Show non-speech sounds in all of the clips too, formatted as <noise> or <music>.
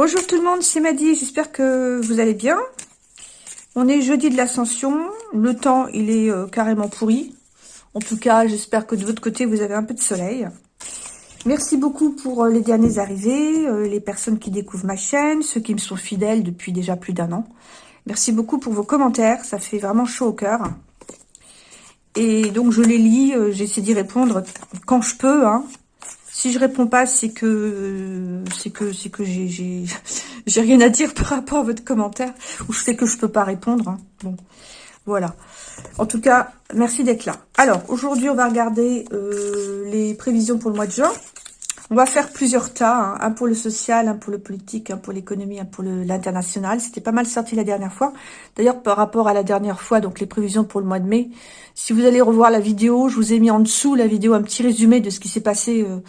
Bonjour tout le monde, c'est Maddy, j'espère que vous allez bien. On est jeudi de l'ascension, le temps il est euh, carrément pourri. En tout cas, j'espère que de votre côté vous avez un peu de soleil. Merci beaucoup pour euh, les derniers arrivés, euh, les personnes qui découvrent ma chaîne, ceux qui me sont fidèles depuis déjà plus d'un an. Merci beaucoup pour vos commentaires, ça fait vraiment chaud au cœur. Et donc je les lis, j'essaie d'y répondre quand je peux, hein, si je réponds pas, c'est que c'est que <laughs> j'ai rien à dire par rapport à votre commentaire ou je sais que je peux pas répondre. Hein. Bon, voilà. En tout cas, merci d'être là. Alors aujourd'hui, on va regarder euh, les prévisions pour le mois de juin. On va faire plusieurs tas, hein. un pour le social, un pour le politique, un pour l'économie, un pour l'international. C'était pas mal sorti la dernière fois. D'ailleurs, par rapport à la dernière fois, donc les prévisions pour le mois de mai, si vous allez revoir la vidéo, je vous ai mis en dessous la vidéo un petit résumé de ce qui s'est passé euh,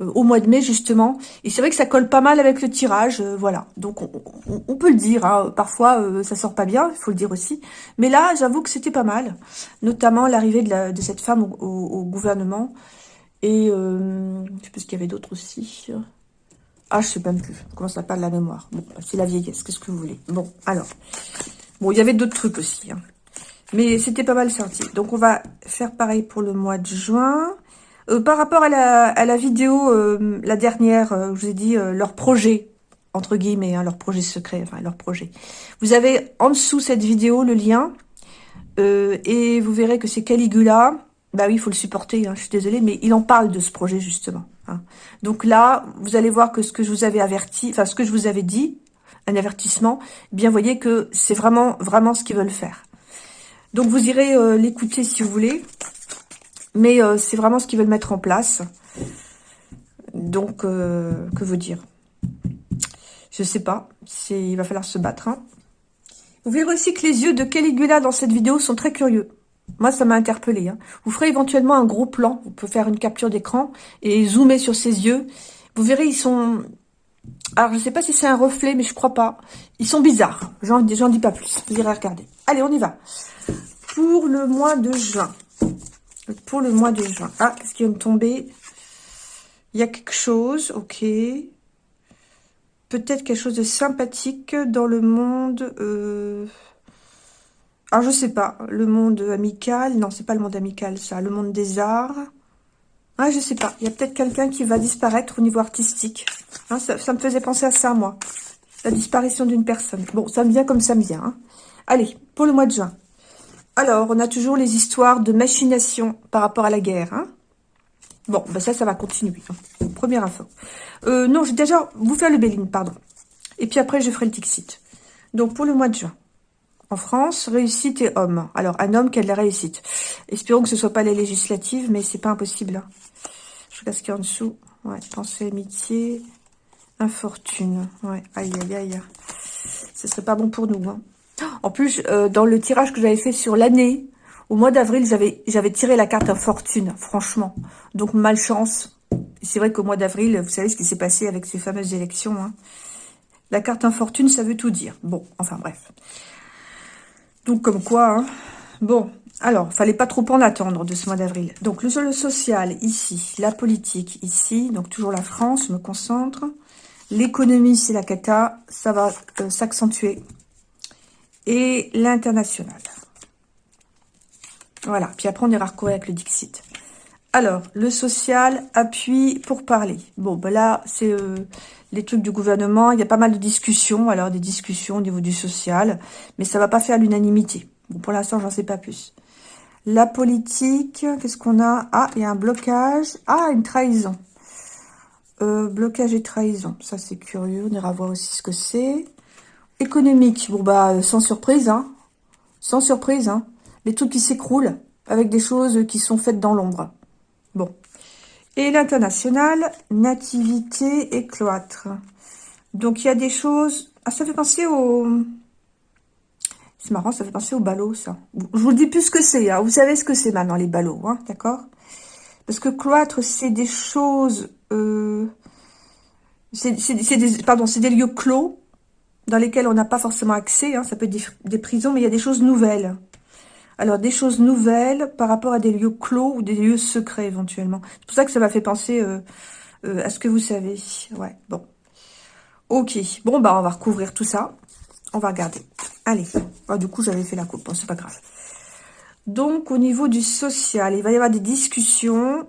au mois de mai, justement. Et c'est vrai que ça colle pas mal avec le tirage, euh, voilà. Donc, on, peut le dire, hein. parfois, ça sort pas bien, il faut le dire aussi. Mais là, j'avoue que c'était pas mal, notamment l'arrivée de, cette femme au gouvernement. Et euh, je sais pas ce qu'il y avait d'autre aussi. Ah, je sais même plus. Comment ça pas de la mémoire Bon, c'est la vieillesse. Qu'est-ce que vous voulez Bon, alors. Bon, il y avait d'autres trucs aussi. Hein. Mais c'était pas mal sorti. Donc, on va faire pareil pour le mois de juin. Euh, par rapport à la, vidéo, euh, la dernière, je vous ai dit leur projet, entre guillemets, hein, leur projet secret, enfin leur projet. Vous avez en dessous cette vidéo le lien. et vous verrez que c'est Caligula bah oui, il faut le supporter, hein, je suis désolée, mais il en parle de ce projet, justement. Hein. Donc là, vous allez voir que ce que je vous avais averti, enfin, ce que je vous avais dit, un avertissement, eh bien, voyez que c'est vraiment, vraiment ce qu'ils veulent faire. Donc, vous irez euh, l'écouter si vous voulez, mais euh, c'est vraiment ce qu'ils veulent mettre en place. Donc, euh, que vous dire? Je sais pas, il va falloir se battre. Hein. Vous verrez aussi que les yeux de Caligula dans cette vidéo sont très curieux. Moi, ça m'a interpellé. Hein. Vous ferez éventuellement un gros plan. Vous pouvez faire une capture d'écran et zoomer sur ses yeux. Vous verrez, ils sont... Alors, je ne sais pas si c'est un reflet, mais je crois pas. Ils sont bizarres. J'en dis pas plus. Vous irez regarder. Allez, on y va. Pour le mois de juin. Pour le mois de juin. Ah, qu'est-ce qui vient de tomber Il y a quelque chose. Ok. Peut-être quelque chose de sympathique dans le monde... Euh alors, je sais pas, le monde amical, non, c'est pas le monde amical, ça, le monde des arts. Ah, je sais pas, il y a peut-être quelqu'un qui va disparaître au niveau artistique. Hein, ça, me faisait penser à ça, moi. La disparition d'une personne. Bon, ça me vient comme ça me vient. Hein. Allez, pour le mois de juin. Alors, on a toujours les histoires de machination par rapport à la guerre. Hein. Bon, ben ça, ça va continuer. Hein. Première info. Euh, non, j'ai déjà vous faire le Béline, pardon. Et puis après, je ferai le Tixit. Donc, pour le mois de juin. En France, réussite et homme. Alors, un homme qui a de la réussite. Espérons que ce ne soit pas les législatives, mais c'est pas impossible. Hein. Je regarde ce qu'il y a en dessous. Ouais, pensée, amitié, infortune. Ouais, aïe, aïe, aïe. Ce serait pas bon pour nous. En plus, euh, dans le tirage que j'avais fait sur l'année, au mois d'avril, j'avais tiré la carte infortune, franchement. Donc, malchance. C'est vrai qu'au mois d'avril, vous savez ce qui s'est passé avec ces fameuses élections. Hein. La carte infortune, ça veut tout dire. Bon, enfin bref. Donc, comme quoi, hein. Bon, alors, fallait pas trop en attendre de ce mois d'avril. Donc, le, social, ici. La politique, ici. Donc, toujours la France, je me concentre. L'économie, c'est la cata. Ça va euh, s'accentuer. Et l'international. Voilà. Puis après, on ira recourir avec le Dixit. Alors, le social, appui pour parler. Bon, ben là, c'est euh, les trucs du gouvernement. Il y a pas mal de discussions. Alors, des discussions au niveau du social. Mais ça va pas faire l'unanimité. Bon, pour l'instant, j'en sais pas plus. La politique, qu'est-ce qu'on a? Ah, il y a un blocage. Ah, une trahison. Euh, blocage et trahison. Ça, c'est curieux. On ira voir aussi ce que c'est. Économique. Bon, bah, sans surprise, hein. Sans surprise, hein. Les trucs qui s'écroulent avec des choses qui sont faites dans l'ombre. Bon. Et l'international, nativité et cloître. Donc, il y a des choses... Ah, ça fait penser au... C'est marrant, ça fait penser au ballot, ça. Je vous dis plus ce que c'est. Hein. Vous savez ce que c'est maintenant, les ballots, hein, d'accord? Parce que cloître, c'est des choses... Euh... C'est des, pardon, c'est des lieux clos dans lesquels on n'a pas forcément accès. Hein. Ça peut être des, des prisons, mais il y a des choses nouvelles. Alors, des choses nouvelles par rapport à des lieux clos ou des lieux secrets éventuellement. C'est pour ça que ça m'a fait penser euh, euh, à ce que vous savez. Ouais, bon. Ok, bon, bah on va recouvrir tout ça. On va regarder. Allez. Ah, du coup, j'avais fait la coupe. Bon, c'est pas grave. Donc, au niveau du social, il va y avoir des discussions.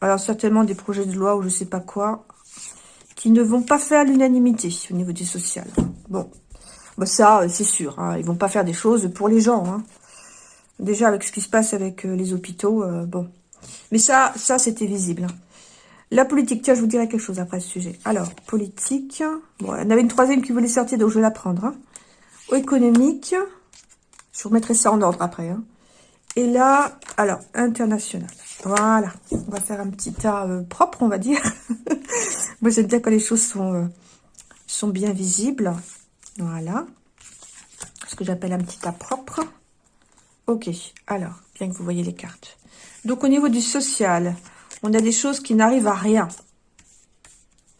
Alors, certainement des projets de loi ou je sais pas quoi. Qui ne vont pas faire l'unanimité au niveau du social. Bon. Bah, ça, c'est sûr. Hein. Ils vont pas faire des choses pour les gens. Hein. Déjà, avec ce qui se passe avec euh, les hôpitaux, euh, bon. Mais ça, ça c'était visible. Hein. La politique, tiens, je vous dirai quelque chose après ce sujet. Alors, politique. Bon, il y en avait une troisième qui voulait sortir, donc je vais la prendre. Hein. Économique. Je remettrai ça en ordre après. Hein. Et là, alors, international. Voilà. On va faire un petit tas euh, propre, on va dire. <laughs> Moi, j'aime bien quand les choses sont, euh, sont bien visibles. Voilà. Ce que j'appelle un petit tas propre. Ok. Alors, bien que vous voyez les cartes. Donc, au niveau du social, on a des choses qui n'arrivent à rien.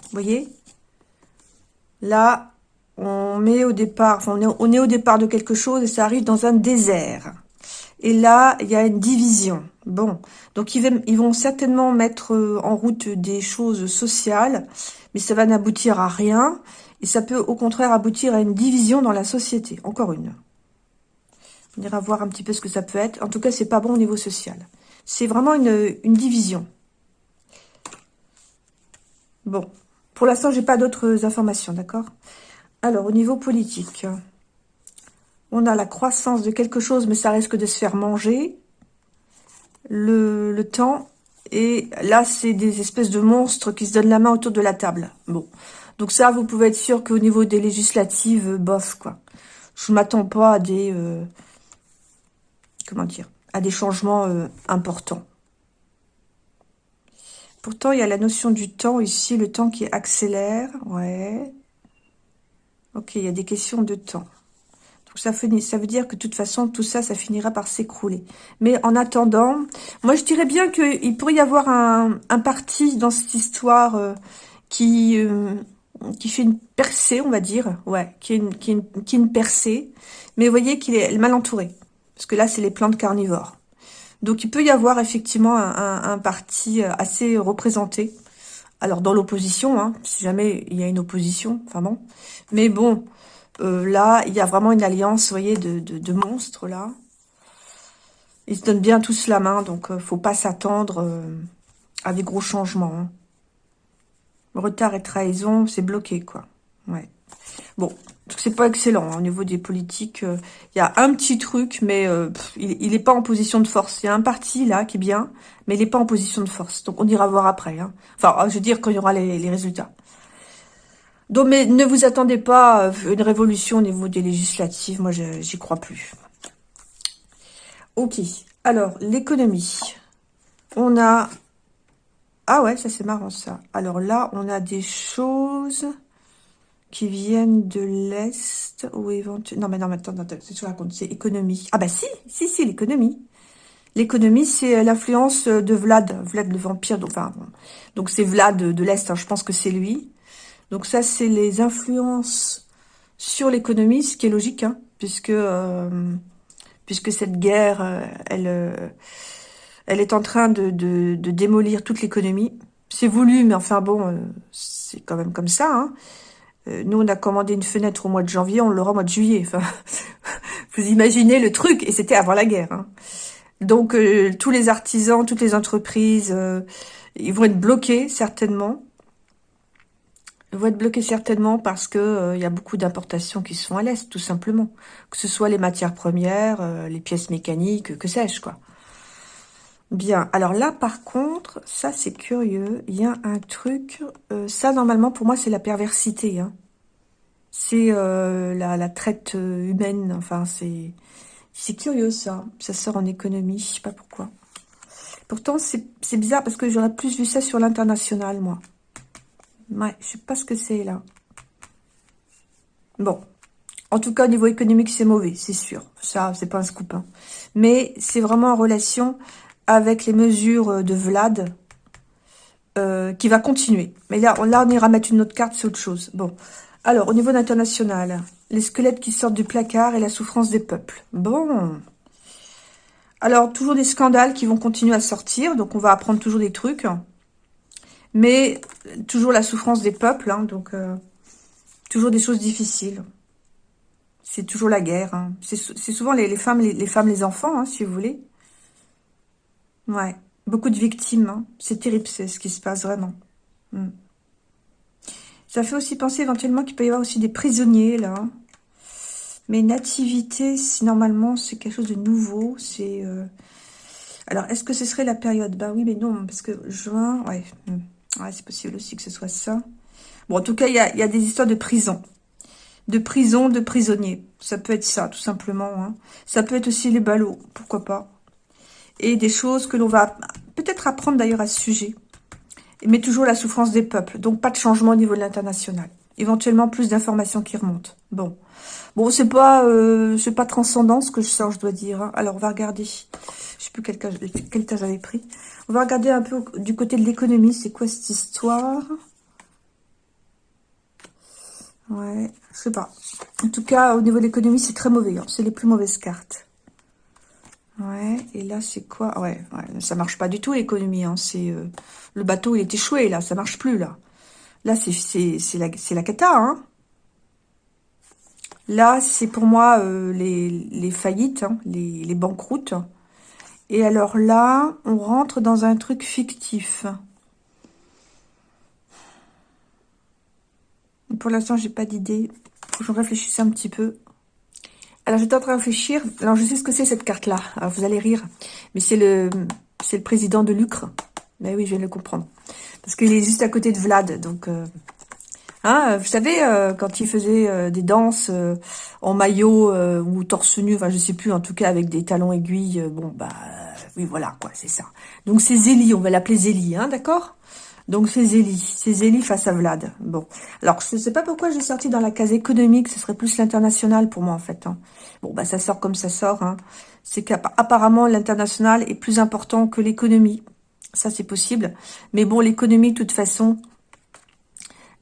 Vous voyez? Là, on met au départ, on est, au départ de quelque chose et ça arrive dans un désert. Et là, il y a une division. Bon, donc ils, vont certainement mettre euh, en route des choses sociales, mais ça va n'aboutir à rien. Et ça peut au contraire aboutir à une division dans la société. Encore une. On ira voir un petit peu ce que ça peut être. En tout cas, c'est pas bon au niveau social. C'est vraiment une division. Bon, pour l'instant, j'ai pas d'autres informations, d'accord? Alors, au niveau politique, on a la croissance de quelque chose, mais ça risque de se faire manger. Le, temps, et là, c'est des espèces de monstres qui se donnent la main autour de la table. Bon, donc ça, vous pouvez être sûr qu'au niveau des législatives, bof, quoi. Je m'attends pas à des... Euh, comment dire À des changements euh, importants. Pourtant, il y a la notion du temps ici, le temps qui accélère. Ouais. Ok, il y a des questions de temps. Ça, ça veut dire que de toute façon, tout ça, ça finira par s'écrouler. Mais en attendant, moi je dirais bien qu'il pourrait y avoir un, parti dans cette histoire euh, qui, euh, qui fait une percée, on va dire. Ouais, qui est une, qui est qui est une percée. Mais vous voyez qu'il est mal entouré. Parce que là, c'est les plantes carnivores. Donc il peut y avoir effectivement un, parti euh, assez représenté. Alors dans l'opposition, hein, si jamais il y a une opposition, enfin bon. Mais bon, euh, là, il y a vraiment une alliance, vous voyez, de, monstres là. Ils se donnent bien tous la main, donc euh, faut pas s'attendre à des gros changements. Hein. Retard et trahison, c'est bloqué, quoi. Ouais. Bon, c'est pas excellent hein, au niveau des politiques. Il euh, y a un petit truc, mais euh, il n'est pas en position de force. Il y a un parti là qui est bien, mais il n'est pas en position de force. Donc on ira voir après. Hein. Enfin, je veux dire quand il y aura les, résultats. Donc, mais ne vous attendez pas à une révolution au niveau des législatives. Moi, j'y crois plus. Ok. Alors, l'économie. On a... Ah ouais, ça c'est marrant ça. Alors là, on a des choses qui viennent de l'Est ou éventuellement... Non, mais non, mais attends, attends, c'est raconte, c'est économie. Ah bah si, si, si, l'économie. L'économie, c'est euh, l'influence de Vlad, Vlad le vampire, donc c'est Vlad de, l'Est, hein, je pense que c'est lui. Donc ça, c'est les influences sur l'économie, ce qui est logique, hein, puisque euh, puisque cette guerre, euh, elle elle est en train de, de, démolir toute l'économie. C'est voulu, mais enfin bon, c'est quand même comme ça. Hein. Euh, nous, on a commandé une fenêtre au mois de janvier, on l'aura au mois de juillet. <laughs> Vous imaginez le truc, et c'était avant la guerre. Hein. Donc, euh, tous les artisans, toutes les entreprises, euh, ils vont être bloqués, certainement. Ils vont être bloqués certainement parce que il y a beaucoup d'importations qui se font à l'Est, tout simplement. Que ce soit les matières premières, les pièces mécaniques, que sais-je, quoi. Bien, alors là, par contre, ça, c'est curieux. Il y a un truc... Euh, ça, normalement, pour moi, c'est la perversité. Hein. C'est euh, la, traite euh, humaine. Enfin, c'est... C'est curieux, ça. Ça sort en économie, je sais pas pourquoi. Pourtant, c'est bizarre, parce que j'aurais plus vu ça sur l'international, moi. Ouais, je sais pas ce que c'est, là. Bon. En tout cas, au niveau économique, c'est mauvais, c'est sûr. Ça, c'est pas un scoop. Hein. Mais c'est vraiment en relation avec les mesures de Vlad, euh, qui va continuer. Mais là, là, on ira mettre une autre carte, c'est autre chose. Bon. Alors, au niveau international, les squelettes qui sortent du placard et la souffrance des peuples. Bon. Alors, toujours des scandales qui vont continuer à sortir. Donc, on va apprendre toujours des trucs. Mais, toujours la souffrance des peuples. Hein, donc, euh, Toujours des choses difficiles. C'est toujours la guerre. Hein. C'est souvent les, femmes, les, femmes, les enfants, hein, si vous voulez. Ouais. Beaucoup de victimes. C'est terrible, c'est ce qui se passe vraiment. Hmm. Ça fait aussi penser éventuellement qu'il peut y avoir aussi des prisonniers, là. Mais nativité, normalement, c'est quelque chose de nouveau. C'est... Euh, alors, est-ce que ce serait la période? Bah oui, mais non, parce que juin... Ouais, hmm. C'est possible aussi que ce soit ça. Bon, en tout cas, il y a, y a, des histoires de prison. De prison, de prisonniers. Ça peut être ça, tout simplement. Hein. Ça peut être aussi les ballots, pourquoi pas. Et des choses que l'on va peut-être apprendre d'ailleurs à ce sujet. Mais toujours la souffrance des peuples. Donc, pas de changement au niveau de l'international. Éventuellement, plus d'informations qui remontent. Bon. Bon, c'est pas euh, c'est pas transcendant ce que je sors, je dois dire. Hein. Alors, on va regarder. Je sais plus quel cas, quel j'avais pris. On va regarder un peu du côté de l'économie. C'est quoi cette histoire? Ouais, je sais pas. En tout cas, au niveau de l'économie, c'est très mauvais. Hein. C'est les plus mauvaises cartes. Ouais, et là, c'est quoi? Ouais, ouais, ça marche pas du tout, l'économie. Hein. Euh, Le bateau, il est échoué, là. Ça marche plus, là. Là, c'est la, cata, hein. Là, c'est pour moi euh, les, faillites, hein, les, banqueroutes. Et alors là, on rentre dans un truc fictif. Pour l'instant, j'ai pas d'idée. Faut que je réfléchisse un petit peu. Alors, j'étais en train de réfléchir. Alors, je sais ce que c'est cette carte-là. Alors, vous allez rire. Mais c'est le président de Lucre. Mais oui, je viens de le comprendre. Parce qu'il est juste à côté de Vlad. Donc, euh, hein, vous savez, euh, quand il faisait euh, des danses en maillot ou torse nu, enfin, je sais plus, en tout cas, avec des talons aiguilles. bon, bah, oui, voilà, quoi, c'est ça. Donc, c'est Zélie. On va l'appeler Zélie, hein, d'accord? Donc c'est Zélie, c'est Zélie face à Vlad. Bon, alors je ne sais pas pourquoi j'ai sorti dans la case économique, ce serait plus l'international pour moi en fait. Hein. Bon, bah ça sort comme ça sort. Hein. C'est qu'apparemment l'international est plus important que l'économie. Ça c'est possible. Mais bon, l'économie de toute façon,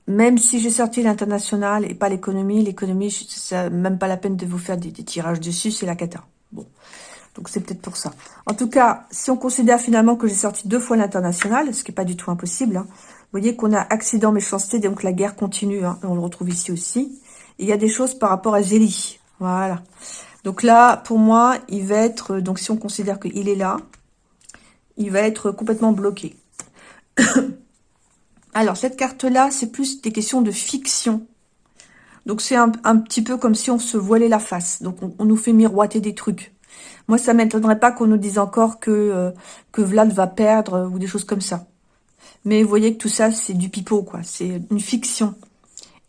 même si j'ai sorti l'international et pas l'économie, l'économie, c'est même pas la peine de vous faire des, tirages dessus, c'est la cata. Bon, donc c'est peut-être pour ça. En tout cas, si on considère finalement que j'ai sorti deux fois l'international, ce qui n'est pas du tout impossible, hein, vous voyez qu'on a accident, méchanceté, donc la guerre continue, hein, on le retrouve ici aussi. il y a des choses par rapport à Zélie, voilà. Donc là, pour moi, il va être, donc si on considère qu'il est là, il va être complètement bloqué. <coughs> Alors, cette carte-là, c'est plus des questions de fiction. Donc, c'est un, petit peu comme si on se voilait la face. Donc, on nous fait miroiter des trucs. Moi, ça m'étonnerait pas qu'on nous dise encore que, euh, que Vlad va perdre euh, ou des choses comme ça. Mais vous voyez que tout ça, c'est du pipeau, quoi. C'est une fiction.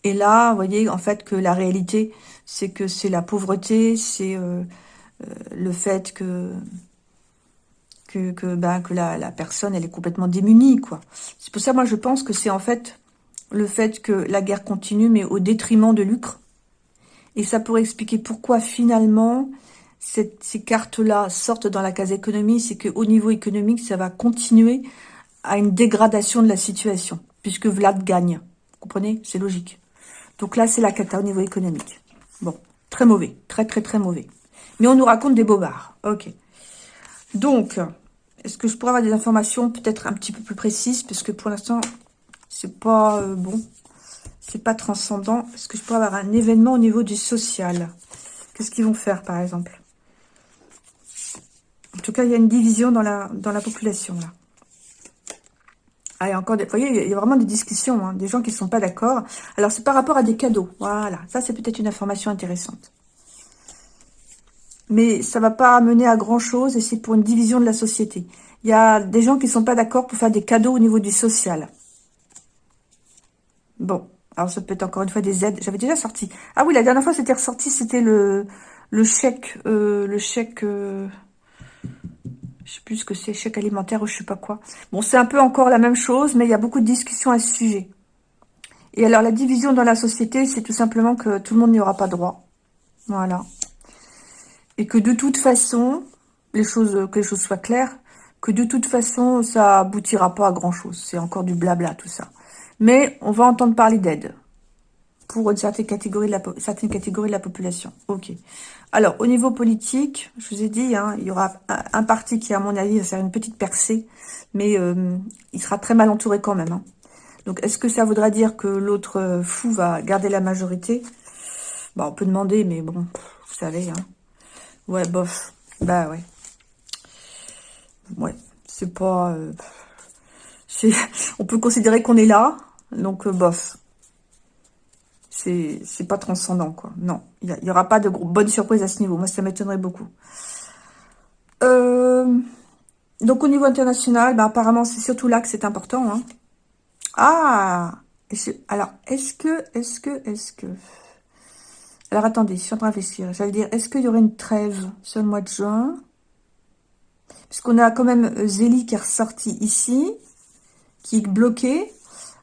Et là, vous voyez, en fait, que la réalité, c'est que c'est la pauvreté, c'est euh, le fait que que, ben, que la, la, personne, elle est complètement démunie, quoi. C'est pour ça, moi, je pense que c'est en fait le fait que la guerre continue, mais au détriment de Lucre. Et ça pourrait expliquer pourquoi, finalement, ces cartes-là sortent dans la case économie, c'est qu'au niveau économique, ça va continuer à une dégradation de la situation, puisque Vlad gagne. Vous comprenez? C'est logique. Donc là, c'est la cata au niveau économique. Bon, très mauvais, très très très mauvais. Mais on nous raconte des bobards. Ok. Donc, est-ce que je pourrais avoir des informations peut-être un petit peu plus précises? Parce que pour l'instant, c'est pas euh, bon. C'est pas transcendant. Est-ce que je pourrais avoir un événement au niveau du social? Qu'est-ce qu'ils vont faire, par exemple? En tout cas, il y a une division dans la, dans la population, là. Ah, il y a encore des, vous voyez, il y a vraiment des discussions, hein, des gens qui ne sont pas d'accord. Alors, c'est par rapport à des cadeaux. Voilà, ça, c'est peut-être une information intéressante. Mais ça va pas amener à grand-chose et c'est pour une division de la société. Il y a des gens qui sont pas d'accord pour faire des cadeaux au niveau du social. Bon, alors ça peut être encore une fois des aides. J'avais déjà sorti. Ah oui, la dernière fois, c'était ressorti, c'était le, le chèque... Euh, le chèque... Euh, je sais plus ce que c'est, chèque alimentaire ou je sais pas quoi. Bon, c'est un peu encore la même chose, mais il y a beaucoup de discussions à ce sujet. Et alors, la division dans la société, c'est tout simplement que tout le monde n'y aura pas droit. Voilà. Et que de toute façon, les choses, que les choses soient claires, que de toute façon, ça aboutira pas à grand-chose. C'est encore du blabla, tout ça. Mais on va entendre parler d'aide pour une certaine de la, certaine catégorie de la population. Ok. Alors, au niveau politique, je vous ai dit, hein, il y aura un, parti qui, à mon avis, va faire une petite percée, mais euh, il sera très mal entouré quand même. Hein. Donc, est-ce que ça voudra dire que l'autre fou va garder la majorité? Bon, on peut demander, mais bon, vous savez, hein. Ouais, bof. Bah, ouais. Ouais, c'est pas... Euh, <laughs> on peut considérer qu'on est là, donc euh, bof. C'est pas transcendant, quoi. Non, il n'y aura pas de bonne surprise à ce niveau. Moi, ça m'étonnerait beaucoup. Euh, donc, au niveau international, bah, apparemment, c'est surtout là que c'est important. Hein. Ah Alors, est-ce que, est-ce que, est-ce que... Alors, attendez, je suis en train de réfléchir. J'allais dire, est-ce qu'il y aurait une trêve sur le mois de juin? Puisqu'on a quand même euh, Zélie qui est ressorti ici, qui est bloqué.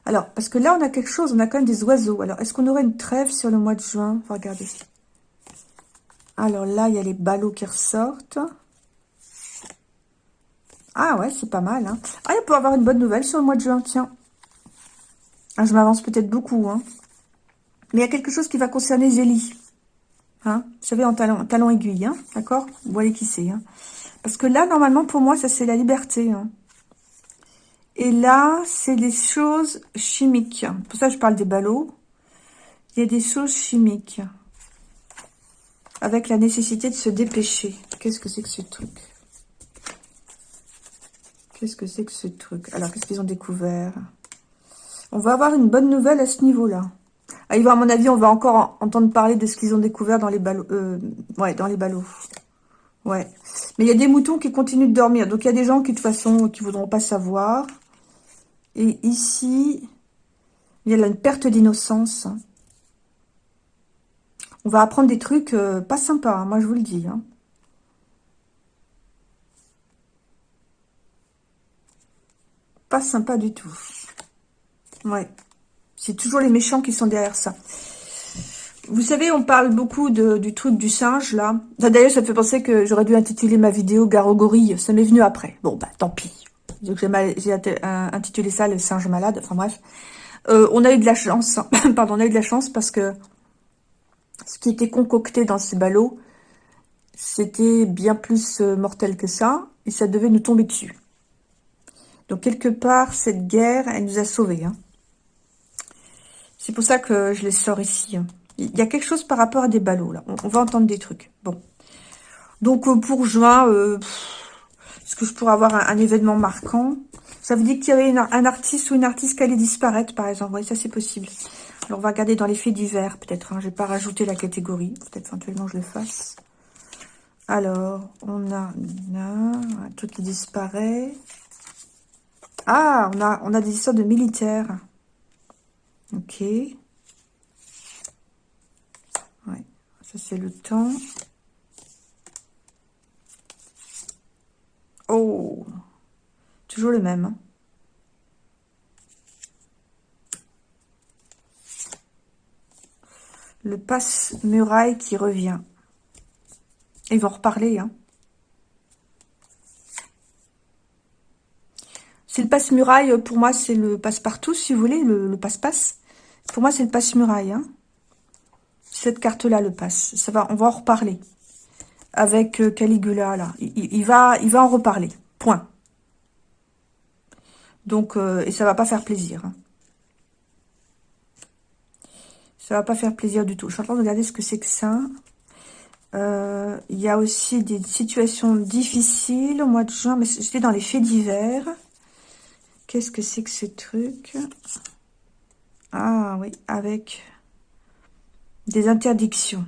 Alors, parce que là, on a quelque chose, on a quand même des oiseaux. Alors, est-ce qu'on aurait une trêve sur le mois de juin? Regardez. Alors là, il y a les ballots qui ressortent. Ah ouais, c'est pas mal. Hein. Ah, il peut avoir une bonne nouvelle sur le mois de juin, tiens. Ah, je m'avance peut-être beaucoup. Hein. Mais il y a quelque chose qui va concerner Zélie. Hein Vous savez, en talon, talon aiguille, hein d'accord? Vous voyez qui c'est. Hein Parce que là, normalement, pour moi, ça c'est la liberté. Hein et là, c'est des choses chimiques. Pour ça, je parle des ballots. Il y a des choses chimiques. Avec la nécessité de se dépêcher. Qu'est-ce que c'est que ce truc? Qu'est-ce que c'est que ce truc? Alors, qu'est-ce qu'ils ont découvert? On va avoir une bonne nouvelle à ce niveau-là. Ah, à mon avis, on va encore entendre parler de ce qu'ils ont découvert dans les ballots. Euh, ouais, dans les ballots. Ouais. Mais il y a des moutons qui continuent de dormir. Donc, il y a des gens qui, de toute façon, qui voudront pas savoir. Et ici, il y a une perte d'innocence. On va apprendre des trucs euh, pas sympas, hein, moi je vous le dis. Hein. Pas sympa du tout. Ouais. C'est toujours les méchants qui sont derrière ça. Vous savez, on parle beaucoup du truc du singe, là. D'ailleurs, ça me fait penser que j'aurais dû intituler ma vidéo « Garo-gorille ». Ça m'est venu après. Bon, bah, tant pis. J'ai intitulé ça le singe malade. Enfin bref. Euh, on a eu de la chance. <coughs> Pardon, on a eu de la chance parce que ce qui était concocté dans ces ballots, c'était bien plus euh, mortel que ça. Et ça devait nous tomber dessus. Donc quelque part, cette guerre, elle nous a sauvés. Hein. C'est pour ça que je les sors ici. Hein. Il y a quelque chose par rapport à des ballots, là. On, va entendre des trucs. Bon. Donc, euh, pour juin, est-ce que je pourrais avoir un, événement marquant? Ça veut dire qu'il y avait un artiste ou une artiste qui allait disparaître, par exemple. Oui, ça c'est possible. Alors, on va regarder dans les faits divers, peut-être. Hein. Je vais pas rajouter la catégorie. Peut-être éventuellement je le fasse. Alors, on a, truc qui disparaît. Ah, on a, on a des histoires de militaires. Ok. Ouais, ça c'est le temps. Oh Toujours le même. Hein. Le passe-muraille qui revient. Ils vont reparler. Hein. C'est le passe-muraille, pour moi, c'est le passe-partout, si vous voulez, le passe-passe. Pour moi, c'est le passe-muraille. Hein. Cette carte-là, le passe. Ça va, on va en reparler avec euh, Caligula, là. Il, va, il va en reparler. Point. Donc, euh, et ça va pas faire plaisir. Hein. Ça va pas faire plaisir du tout. Je suis en train de regarder ce que c'est que ça. Euh, il y a aussi des situations difficiles au mois de juin, mais c'était dans les faits divers. Qu'est-ce que c'est que ce truc? Ah oui, avec des interdictions.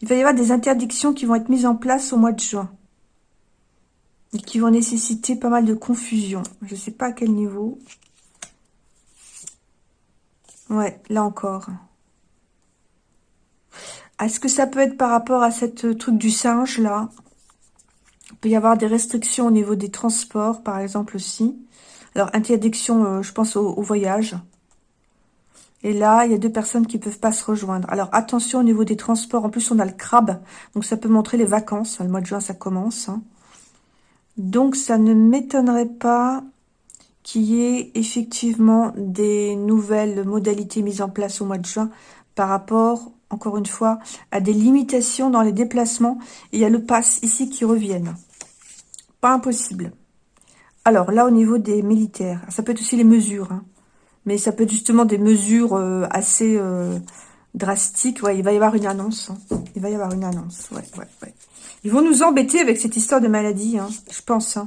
Il va y avoir des interdictions qui vont être mises en place au mois de juin. Et qui vont nécessiter pas mal de confusion. Je ne sais pas à quel niveau. Ouais, là encore. Est-ce que ça peut être par rapport à cette truc du singe, là? Il peut y avoir des restrictions au niveau des transports, par exemple, aussi. Alors, interdiction, euh, je pense, au voyage. Et là, il y a deux personnes qui peuvent pas se rejoindre. Alors, attention au niveau des transports. En plus, on a le crabe. Donc, ça peut montrer les vacances. Le mois de juin, ça commence. Hein. Donc, ça ne m'étonnerait pas qu'il y ait effectivement des nouvelles modalités mises en place au mois de juin par rapport, encore une fois, à des limitations dans les déplacements. il y a le pass ici qui reviennent. Pas impossible. Alors, là, au niveau des militaires, ça peut être aussi les mesures. Hein. mais ça peut être justement des mesures euh, assez euh, drastiques. Ouais, il va y avoir une annonce. Hein. Il va y avoir une annonce. Ouais, ouais, ouais. Ils vont nous embêter avec cette histoire de maladie, hein, je pense.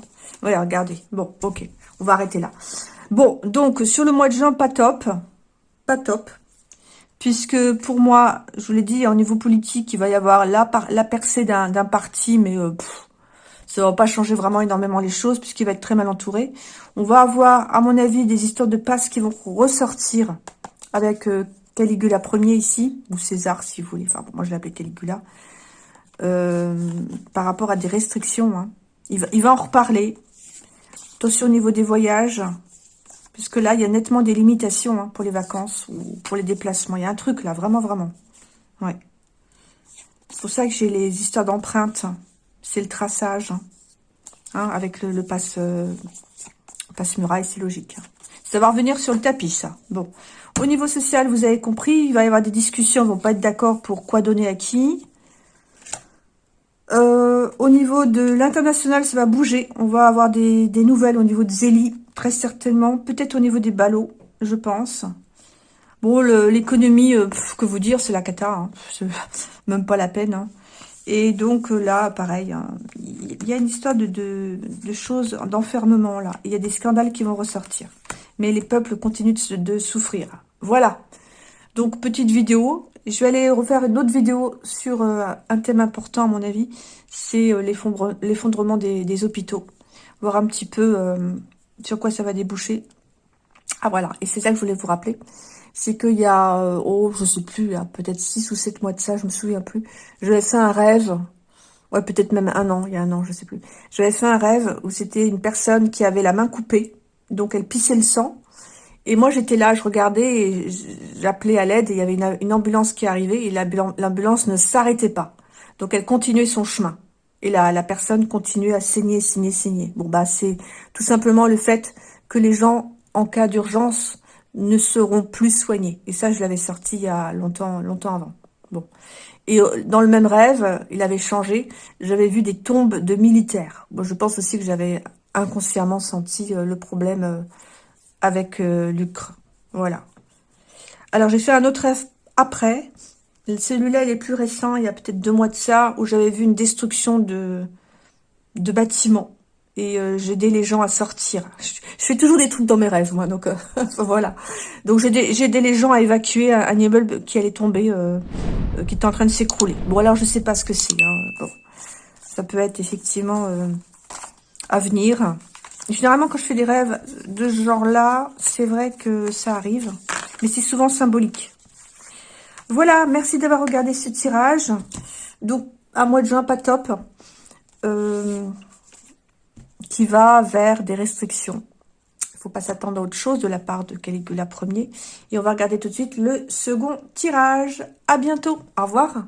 Voilà, regardez. Bon, ok. On va arrêter là. Bon, donc, sur le mois de juin, pas top. Pas top. Puisque, pour moi, je vous l'ai dit, au niveau politique, il va y avoir la, la percée d'un parti, mais euh, ça va pas changer vraiment énormément les choses, puisqu'il va être très mal entouré. On va avoir, à mon avis, des histoires de passe qui vont ressortir avec euh, Caligula Ier ici, ou César, si vous voulez. Enfin, moi, je l'appelle Caligula. Euh, par rapport à des restrictions. Hein. Il, va, il va en reparler. Attention au niveau des voyages. Puisque là, il y a nettement des limitations hein, pour les vacances ou pour les déplacements. Il y a un truc là, vraiment, vraiment. Ouais. C'est pour ça que j'ai les histoires d'empreintes. C'est le traçage. Hein, avec le, passe, euh, passe muraille, c'est logique. Ça va revenir sur le tapis, ça. Bon. Au niveau social, vous avez compris, il va y avoir des discussions, ils vont pas être d'accord pour quoi donner à qui. Euh, au niveau de l'international, ça va bouger. On va avoir des, nouvelles au niveau de Zélie, très certainement. Peut-être au niveau des ballots, je pense. Bon, l'économie, euh, que vous dire, c'est la cata. Hein. <laughs> Même pas la peine. Hein. Et donc euh, là, pareil, hein, il y a une histoire de, choses, d'enfermement là. Il y a des scandales qui vont ressortir. Mais les peuples continuent de, souffrir. Voilà. Donc, petite vidéo. Je vais aller refaire une autre vidéo sur euh, un thème important, à mon avis. C'est euh, l'effondrement des, hôpitaux. Voir un petit peu sur quoi ça va déboucher. Ah, voilà. Et c'est ça que je voulais vous rappeler. C'est qu'il y a, oh, je sais plus, peut-être 6 ou 7 mois de ça, je me souviens plus. J'avais fait un rêve. Ouais, peut-être même un an, il y a un an, je sais plus. J'avais fait un rêve où c'était une personne qui avait la main coupée. Donc, elle pissait le sang. Et moi, j'étais là, je regardais et j'appelais à l'aide. Et il y avait une, ambulance qui arrivait et l'ambulance ne s'arrêtait pas. Donc, elle continuait son chemin. Et la, la personne continuait à saigner, saigner, saigner. Bon, bah, c'est tout simplement le fait que les gens, en cas d'urgence, ne seront plus soignés. Et ça, je l'avais sorti il y a longtemps, longtemps avant. Bon. Et euh, dans le même rêve, il avait changé. J'avais vu des tombes de militaires. Je pense aussi que j'avais inconsciemment senti euh, le problème euh, avec Lucre. Voilà. Alors, j'ai fait un autre rêve après. Celui-là, il est plus récent, il y a peut-être deux mois de ça, où j'avais vu une destruction de, de bâtiments. Et euh, j'ai aidé les gens à sortir. Je, fais toujours des trucs dans mes rêves, moi, donc euh, <laughs> voilà. Donc j'ai aidé les gens à évacuer un, immeuble qui allait tomber, qui était en train de s'écrouler. Bon, alors je sais pas ce que c'est. Hein. Bon, ça peut être effectivement à venir. Généralement, quand je fais des rêves de ce genre-là, c'est vrai que ça arrive. Mais c'est souvent symbolique. Voilà, merci d'avoir regardé ce tirage. Donc, un mois de juin, pas top. Euh, qui va vers des restrictions. Il ne faut pas s'attendre à autre chose de la part de Caligula Ier. Et on va regarder tout de suite le second tirage. À bientôt. Au revoir.